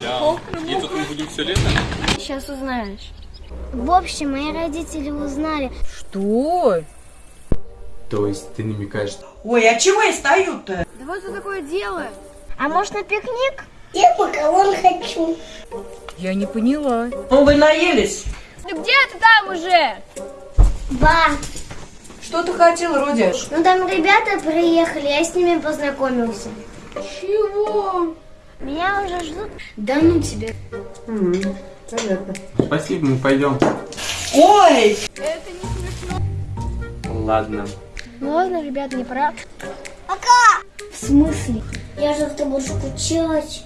И тут мы будем все лето? Сейчас узнаешь. В общем, мои родители узнали. Что? То есть ты намекаешь... Ой, а чего я стою-то? Да вот что такое делает. А может на пикник? Я макарон хочу. Я не поняла. Ну, вы наелись? Да где ты там уже? Ба. Что ты хотел, Родяш? Ну там ребята приехали, я с ними познакомился. Чего? Меня уже ждут. Да ну тебе. Понятно. Спасибо, мы пойдем. Ой! Ладно. Ну ладно, ребята, не пора. Пока. В смысле? Я же в тобой скучать.